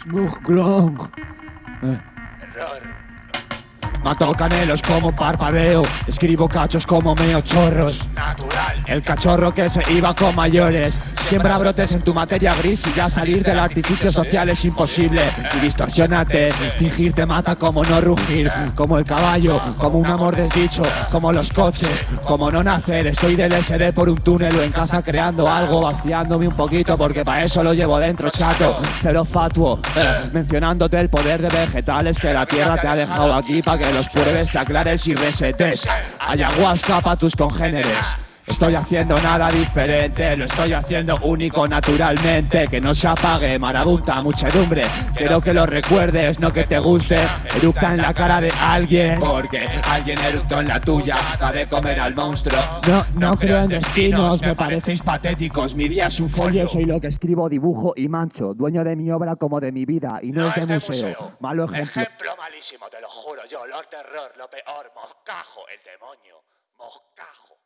Smug Glong. Error. Mato canelos como parpadeo, escribo cachos como meo chorros. Natural. El cachorro que se iba con mayores Siembra brotes en tu materia gris y ya salir del artificio social es imposible. Y distorsionate, fingir te mata como no rugir Como el caballo, como un amor desdicho, como los coches Como no nacer, estoy del SD por un túnel o en casa creando algo Vaciándome un poquito porque para eso lo llevo dentro chato. Cero fatuo, eh, mencionándote el poder de vegetales que la tierra te ha dejado aquí para que los pruebes, te aclares y resetes. Ayahuasca pa' tus congéneres Estoy haciendo nada diferente, lo estoy haciendo único naturalmente. Que no se apague, marabunta, muchedumbre. Quiero que lo recuerdes, no que te guste. Eructa en la cara de alguien, porque alguien eructó en la tuya. Va de comer al monstruo. No, no creo en destinos, me parecéis patéticos. Mi día es un folio, soy lo que escribo, dibujo y mancho. Dueño de mi obra como de mi vida, y no, es de museo. Malo ejemplo. Ejemplo malísimo, te lo juro yo. Lord Terror, lo peor. Moscajo, el demonio. Moscajo.